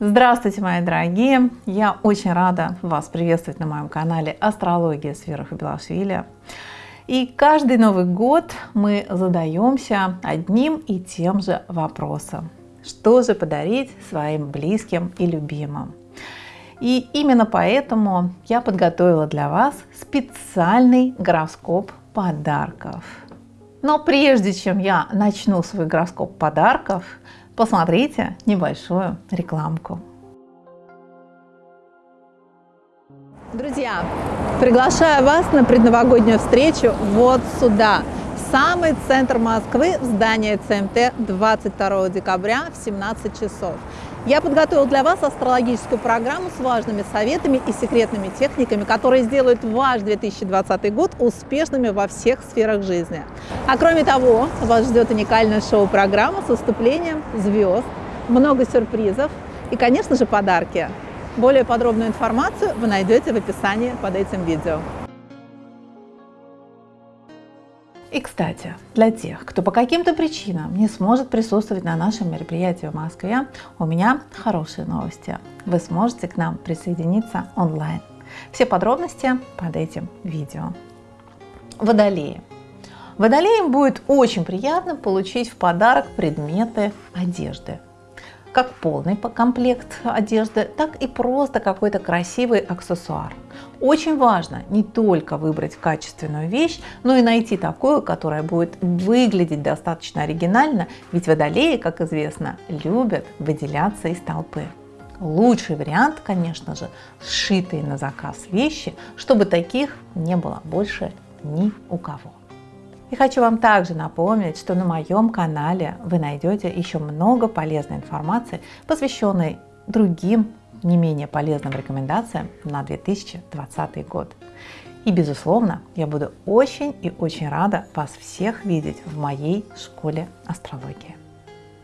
Здравствуйте, мои дорогие! Я очень рада вас приветствовать на моем канале Астрология с Белашвили. И каждый Новый год мы задаемся одним и тем же вопросом. Что же подарить своим близким и любимым? И именно поэтому я подготовила для вас специальный гороскоп подарков. Но прежде чем я начну свой гороскоп подарков, посмотрите небольшую рекламку. Друзья, приглашаю вас на предновогоднюю встречу вот сюда, самый центр Москвы, в здание ЦМТ 22 декабря в 17 часов. Я подготовил для вас астрологическую программу с важными советами и секретными техниками, которые сделают ваш 2020 год успешными во всех сферах жизни. А кроме того, вас ждет уникальная шоу-программа с выступлением звезд, много сюрпризов и, конечно же, подарки. Более подробную информацию вы найдете в описании под этим видео. И, кстати, для тех, кто по каким-то причинам не сможет присутствовать на нашем мероприятии в Москве, у меня хорошие новости. Вы сможете к нам присоединиться онлайн. Все подробности под этим видео. Водолеи. Водолеям будет очень приятно получить в подарок предметы одежды как полный комплект одежды, так и просто какой-то красивый аксессуар. Очень важно не только выбрать качественную вещь, но и найти такую, которая будет выглядеть достаточно оригинально, ведь водолеи, как известно, любят выделяться из толпы. Лучший вариант, конечно же, сшитые на заказ вещи, чтобы таких не было больше ни у кого. И хочу вам также напомнить, что на моем канале вы найдете еще много полезной информации, посвященной другим не менее полезным рекомендациям на 2020 год. И, безусловно, я буду очень и очень рада вас всех видеть в моей школе астрологии.